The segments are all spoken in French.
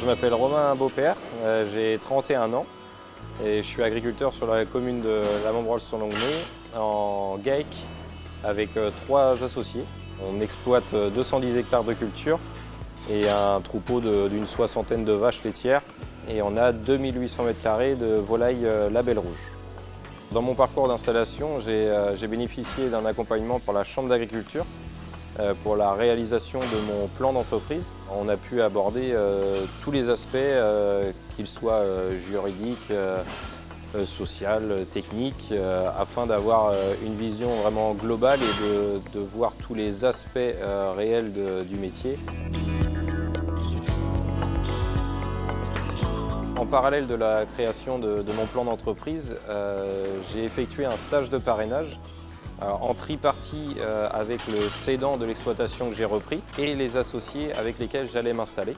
Je m'appelle Romain Beaupère, euh, j'ai 31 ans et je suis agriculteur sur la commune de la montbrol sur longnay en GAEC avec euh, trois associés. On exploite 210 euh, hectares de culture et un troupeau d'une soixantaine de vaches laitières et on a 2800 m2 de volailles label rouge. Dans mon parcours d'installation, j'ai bénéficié d'un accompagnement pour la Chambre d'agriculture pour la réalisation de mon plan d'entreprise. On a pu aborder euh, tous les aspects, euh, qu'ils soient juridiques, social, techniques, afin d'avoir une vision vraiment globale et de, voir tous les aspects réels du métier. En parallèle de la création de, mon plan d'entreprise, j'ai effectué un stage de parrainage en tripartie euh, avec le cédant de l'exploitation que j'ai repris et les associés avec lesquels j'allais m'installer.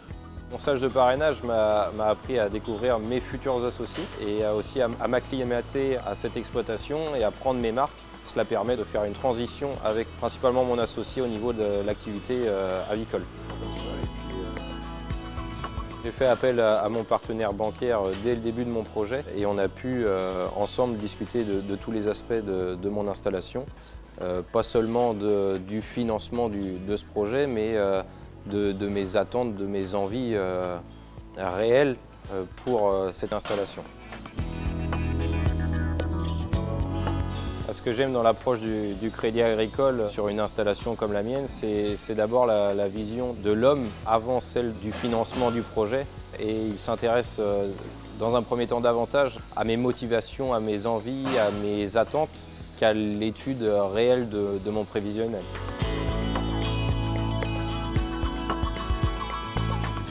Mon stage de parrainage m'a appris à découvrir mes futurs associés et aussi à, m'acclimater à cette exploitation et à prendre mes marques. Cela permet de faire une transition avec principalement mon associé au niveau de l'activité euh, avicole. J'ai fait appel à, mon partenaire bancaire euh, dès le début de mon projet et on a pu euh, ensemble discuter de, tous les aspects de, mon installation. Euh, pas seulement du financement de ce projet, mais de, mes attentes, de mes envies réelles pour cette installation. Ce que j'aime dans l'approche du, crédit agricole sur une installation comme la mienne, c'est d'abord la, vision de l'homme avant celle du financement du projet. Et il s'intéresse euh, dans un premier temps davantage à mes motivations, à mes envies, à mes attentes qu'à l'étude réelle de, mon prévisionnel.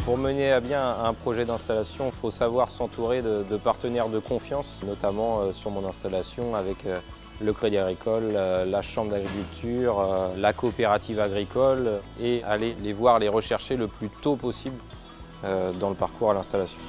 Pour mener à bien un projet d'installation, il faut savoir s'entourer de, partenaires de confiance, notamment euh, sur mon installation avec euh, le Crédit Agricole, la Chambre d'agriculture, euh, la coopérative agricole et aller les voir, les rechercher le plus tôt possible euh, dans le parcours à l'installation.